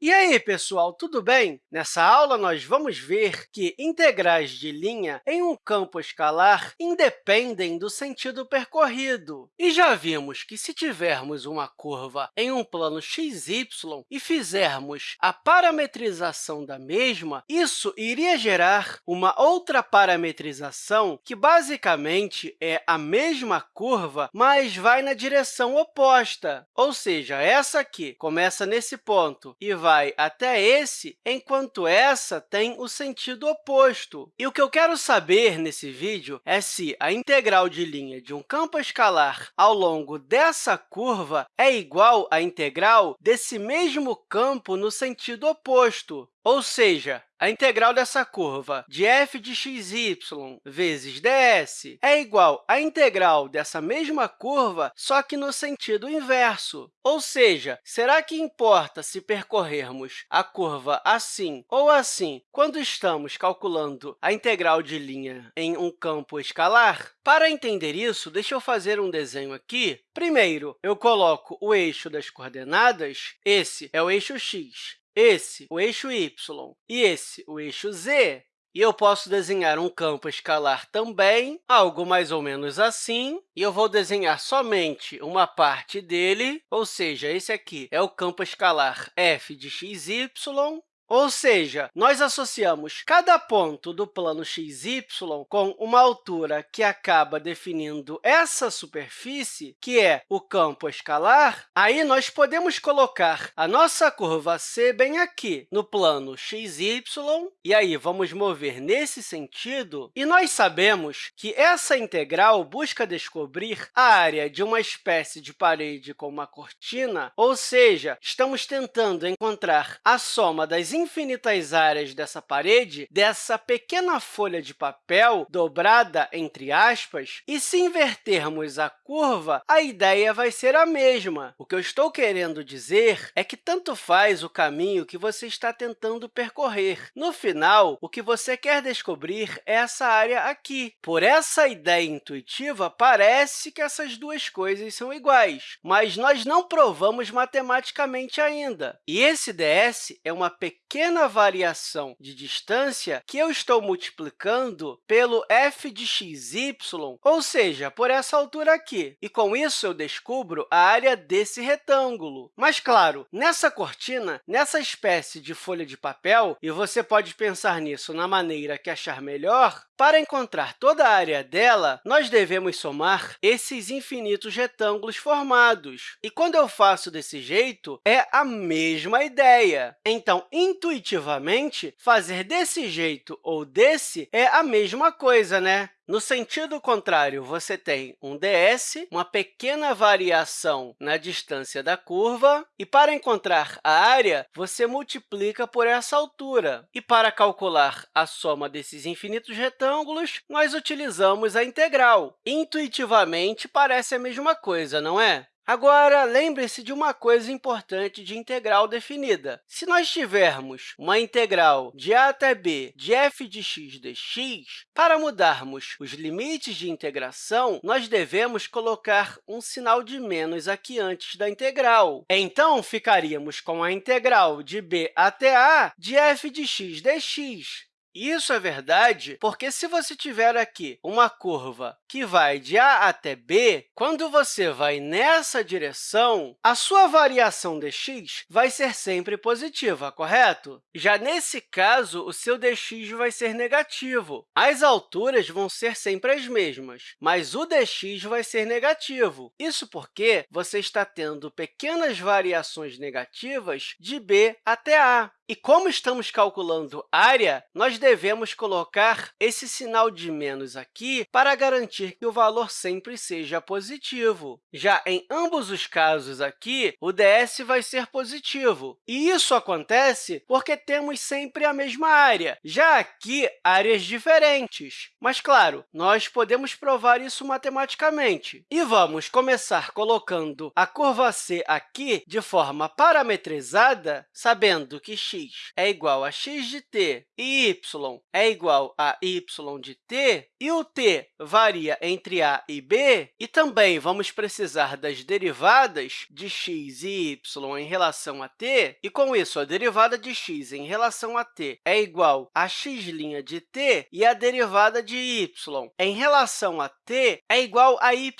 E aí, pessoal, tudo bem? Nessa aula, nós vamos ver que integrais de linha em um campo escalar independem do sentido percorrido. E já vimos que, se tivermos uma curva em um plano xy e fizermos a parametrização da mesma, isso iria gerar uma outra parametrização que, basicamente, é a mesma curva, mas vai na direção oposta. Ou seja, essa aqui começa nesse ponto e vai vai até esse, enquanto essa tem o sentido oposto. E o que eu quero saber nesse vídeo é se a integral de linha de um campo escalar ao longo dessa curva é igual à integral desse mesmo campo no sentido oposto. Ou seja, a integral dessa curva de f de xy vezes ds é igual à integral dessa mesma curva, só que no sentido inverso. Ou seja, será que importa se percorrermos a curva assim ou assim quando estamos calculando a integral de linha em um campo escalar? Para entender isso, deixa eu fazer um desenho aqui. Primeiro, eu coloco o eixo das coordenadas. Esse é o eixo x esse o eixo y e esse o eixo z. E eu posso desenhar um campo escalar também, algo mais ou menos assim, e eu vou desenhar somente uma parte dele, ou seja, esse aqui é o campo escalar f de xy, ou seja, nós associamos cada ponto do plano xy com uma altura que acaba definindo essa superfície, que é o campo escalar, aí nós podemos colocar a nossa curva C bem aqui no plano xy, e aí vamos mover nesse sentido, e nós sabemos que essa integral busca descobrir a área de uma espécie de parede com uma cortina, ou seja, estamos tentando encontrar a soma das infinitas áreas dessa parede, dessa pequena folha de papel dobrada entre aspas, e se invertermos a curva, a ideia vai ser a mesma. O que eu estou querendo dizer é que tanto faz o caminho que você está tentando percorrer. No final, o que você quer descobrir é essa área aqui. Por essa ideia intuitiva, parece que essas duas coisas são iguais, mas nós não provamos matematicamente ainda. E esse ds é uma pequena pequena variação de distância que eu estou multiplicando pelo f de xy, ou seja, por essa altura aqui. E, com isso, eu descubro a área desse retângulo. Mas, claro, nessa cortina, nessa espécie de folha de papel, e você pode pensar nisso na maneira que achar melhor, para encontrar toda a área dela, nós devemos somar esses infinitos retângulos formados. E quando eu faço desse jeito, é a mesma ideia. Então, intuitivamente, fazer desse jeito ou desse é a mesma coisa, né? No sentido contrário, você tem um ds, uma pequena variação na distância da curva, e para encontrar a área, você multiplica por essa altura. E para calcular a soma desses infinitos retângulos, nós utilizamos a integral. Intuitivamente, parece a mesma coisa, não é? Agora, lembre-se de uma coisa importante de integral definida. Se nós tivermos uma integral de a até b de f de x dx, para mudarmos os limites de integração, nós devemos colocar um sinal de menos aqui antes da integral. Então, ficaríamos com a integral de b até a de f de x dx. Isso é verdade porque, se você tiver aqui uma curva que vai de A até B, quando você vai nessa direção, a sua variação dx vai ser sempre positiva, correto? Já nesse caso, o seu dx vai ser negativo. As alturas vão ser sempre as mesmas, mas o dx vai ser negativo. Isso porque você está tendo pequenas variações negativas de b até a. E como estamos calculando área, nós devemos colocar esse sinal de menos aqui para garantir que o valor sempre seja positivo. Já em ambos os casos aqui, o ds vai ser positivo. E isso acontece porque temos sempre a mesma área, já aqui, áreas diferentes. Mas, claro, nós podemos provar isso matematicamente. E vamos começar colocando a curva C aqui de forma parametrizada, sabendo que x x é igual a x de t e y é igual a y de t, e o t varia entre a e b, e também vamos precisar das derivadas de x e y em relação a t, e, com isso, a derivada de x em relação a t é igual a x' de t, e a derivada de y em relação a t é igual a y'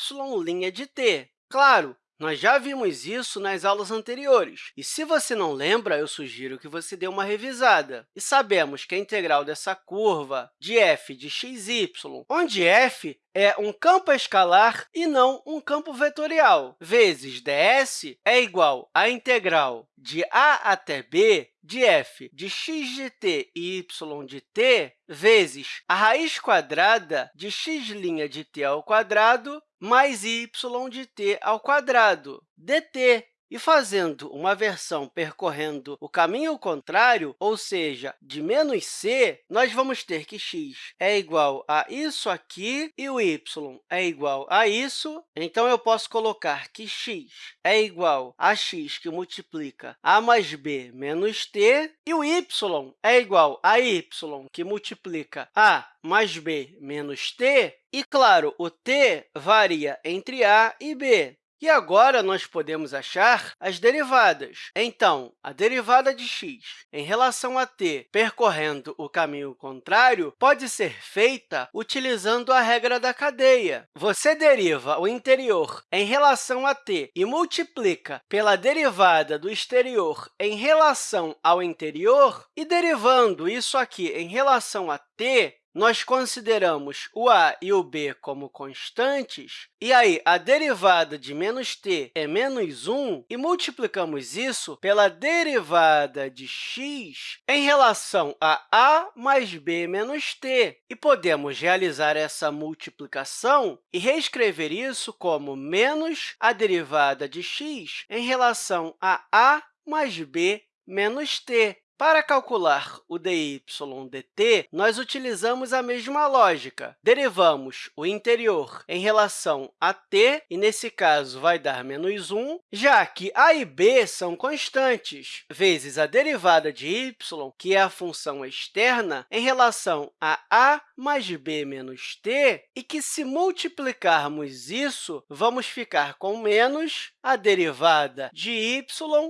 de t. Claro, nós já vimos isso nas aulas anteriores, e se você não lembra, eu sugiro que você dê uma revisada. E sabemos que a integral dessa curva de f de xy, onde f é um campo escalar e não um campo vetorial, vezes ds é igual à integral de a até b de f de x de t e y de t vezes a raiz quadrada de x' de t ao quadrado mais y de t ao quadrado, dt. E fazendo uma versão percorrendo o caminho contrário, ou seja, de menos c, nós vamos ter que x é igual a isso aqui e o y é igual a isso. Então, eu posso colocar que x é igual a x que multiplica a mais b menos t, e o y é igual a y que multiplica a mais b menos t, e, claro, o t varia entre a e b. E agora, nós podemos achar as derivadas. Então, a derivada de x em relação a t percorrendo o caminho contrário pode ser feita utilizando a regra da cadeia. Você deriva o interior em relação a t e multiplica pela derivada do exterior em relação ao interior, e derivando isso aqui em relação a t, nós consideramos o a e o b como constantes, e aí a derivada de menos t é menos 1, e multiplicamos isso pela derivada de x em relação a a mais b menos t. E podemos realizar essa multiplicação e reescrever isso como menos a derivada de x em relação a a mais b menos t. Para calcular o dy dt, nós utilizamos a mesma lógica. Derivamos o interior em relação a t, e, nesse caso, vai dar menos 1, já que a e b são constantes, vezes a derivada de y, que é a função externa, em relação a a mais b menos t, e que, se multiplicarmos isso, vamos ficar com menos a derivada de y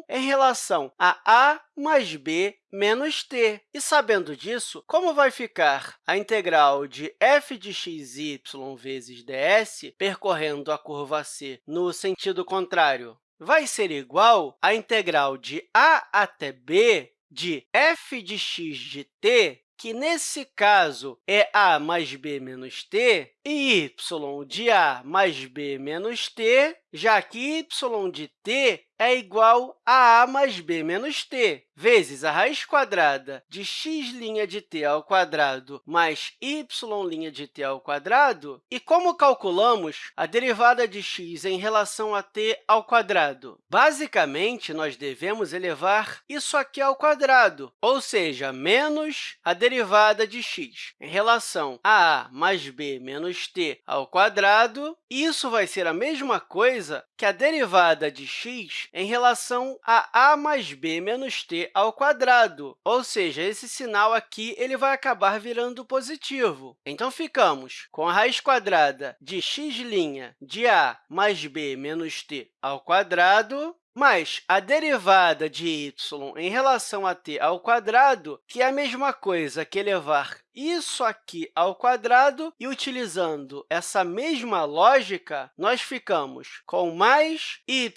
em relação a a mais b menos t. E, sabendo disso, como vai ficar a integral de f de xy vezes ds percorrendo a curva c no sentido contrário? Vai ser igual à integral de a até b de f de x de t que, nesse caso, é a mais b menos t, e y de a mais b menos t, já que y de t é igual a a mais b menos t, vezes a raiz quadrada de x' de t ao quadrado mais y' de t ao quadrado. E como calculamos a derivada de x em relação a t ao quadrado? Basicamente, nós devemos elevar isso aqui ao quadrado, ou seja, menos a derivada de x em relação a a mais b menos t ao quadrado. Isso vai ser a mesma coisa que a derivada de x em relação a a mais b menos t ao quadrado, ou seja, esse sinal aqui ele vai acabar virando positivo. Então, ficamos com a raiz quadrada de x' de a mais b menos t ao quadrado mais a derivada de y em relação a t ao quadrado, que é a mesma coisa que elevar isso aqui ao quadrado, e, utilizando essa mesma lógica, nós ficamos com mais y'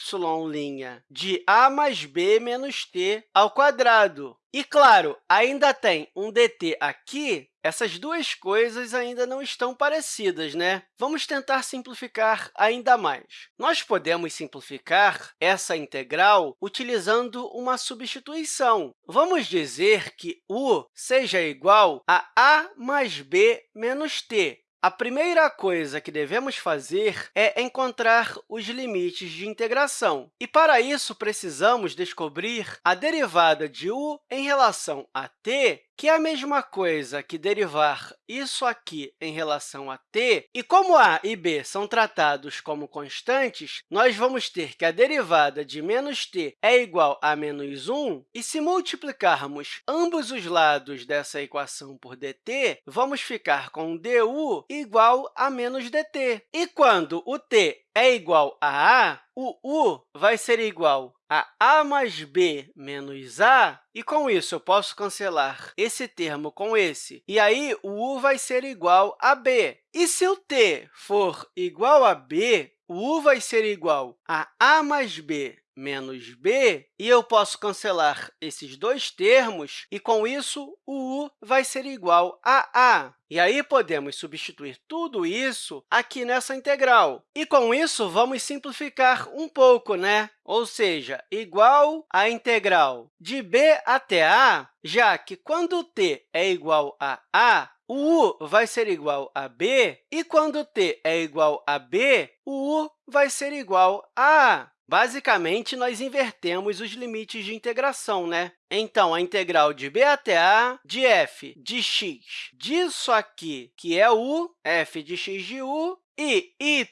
de a mais b menos t ao quadrado. E, claro, ainda tem um dt aqui, essas duas coisas ainda não estão parecidas, né? Vamos tentar simplificar ainda mais. Nós podemos simplificar essa integral utilizando uma substituição. Vamos dizer que u seja igual a a mais b menos t. A primeira coisa que devemos fazer é encontrar os limites de integração. E, para isso, precisamos descobrir a derivada de u em relação a t que é a mesma coisa que derivar isso aqui em relação a t, e como a e b são tratados como constantes, nós vamos ter que a derivada de menos t é igual a menos 1, e se multiplicarmos ambos os lados dessa equação por dt, vamos ficar com du igual a menos dt. E quando o t é igual a a, o u vai ser igual a a mais b menos a, e com isso eu posso cancelar esse termo com esse, e aí o u vai ser igual a b. E se o t for igual a b, o u vai ser igual a a mais b menos b, e eu posso cancelar esses dois termos, e, com isso, o u vai ser igual a a. E aí, podemos substituir tudo isso aqui nessa integral. E, com isso, vamos simplificar um pouco, né? Ou seja, igual à integral de b até a, já que, quando t é igual a a, o u vai ser igual a b, e quando t é igual a b, o u vai ser igual a a. Basicamente, nós invertemos os limites de integração, né? Então, a integral de b até a de f de x disso aqui, que é u, f de x de u, e y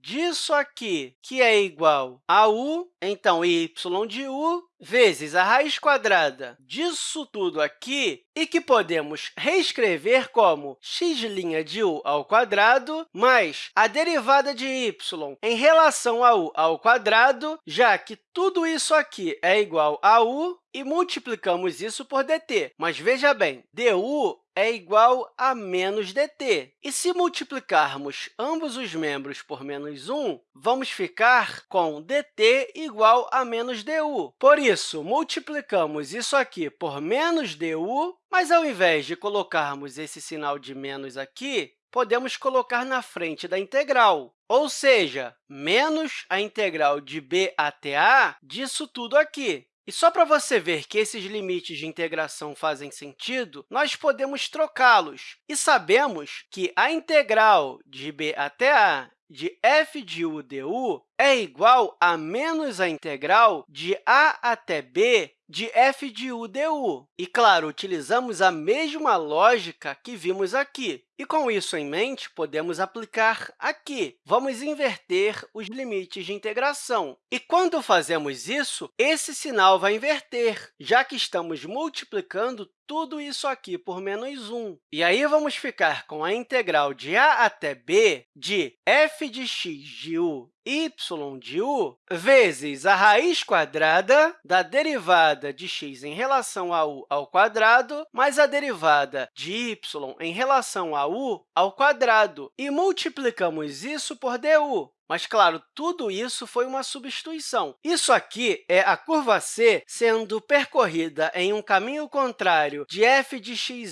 disso aqui, que é igual a u, então, y de u vezes a raiz quadrada disso tudo aqui, e que podemos reescrever como x' de u ao quadrado mais a derivada de y em relação a u ao quadrado, já que tudo isso aqui é igual a u, e multiplicamos isso por dt. Mas veja bem, du é igual a menos dt. E se multiplicarmos ambos os membros por menos 1, vamos ficar com dt igual a menos du. Por isso, multiplicamos isso aqui por menos du, mas, ao invés de colocarmos esse sinal de menos aqui, podemos colocar na frente da integral, ou seja, menos a integral de b até a disso tudo aqui. E só para você ver que esses limites de integração fazem sentido, nós podemos trocá-los. E sabemos que a integral de b até a de f de u du é igual a menos a integral de a até b de f de u du. E, claro, utilizamos a mesma lógica que vimos aqui. E, com isso em mente, podemos aplicar aqui. Vamos inverter os limites de integração. E, quando fazemos isso, esse sinal vai inverter, já que estamos multiplicando tudo isso aqui por menos 1. E aí, vamos ficar com a integral de a até b de f de x de u y de u vezes a raiz quadrada da derivada de x em relação a u ao quadrado mais a derivada de y em relação a u ao quadrado. E multiplicamos isso por du. Mas, claro, tudo isso foi uma substituição. Isso aqui é a curva c sendo percorrida em um caminho contrário de f de xy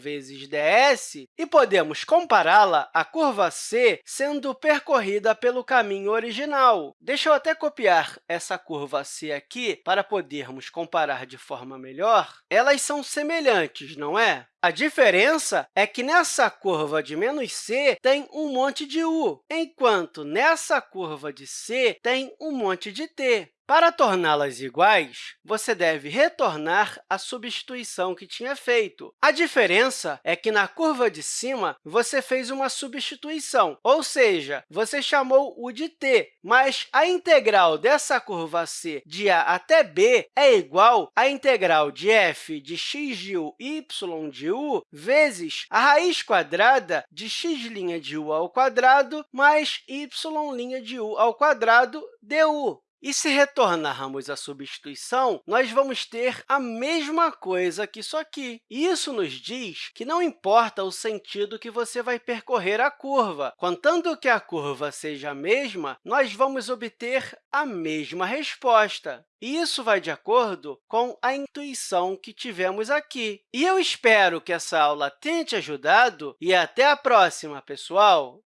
vezes ds, e podemos compará-la à curva c sendo percorrida pelo caminho original. Deixa eu até copiar essa curva c aqui para podermos comparar de forma melhor. Elas são semelhantes, não é? A diferença é que nessa curva de menos c tem um monte de u, enquanto nessa curva de c tem um monte de t. Para torná-las iguais, você deve retornar a substituição que tinha feito. A diferença é que, na curva de cima, você fez uma substituição, ou seja, você chamou o de t, mas a integral dessa curva c de a até b é igual à integral de f de x de u y de u vezes a raiz quadrada de x' de u ao quadrado mais y' de u ao quadrado du. E se retornarmos a substituição, nós vamos ter a mesma coisa que isso aqui. Isso nos diz que não importa o sentido que você vai percorrer a curva. Contando que a curva seja a mesma, nós vamos obter a mesma resposta. E isso vai de acordo com a intuição que tivemos aqui. E eu espero que essa aula tenha te ajudado e até a próxima, pessoal!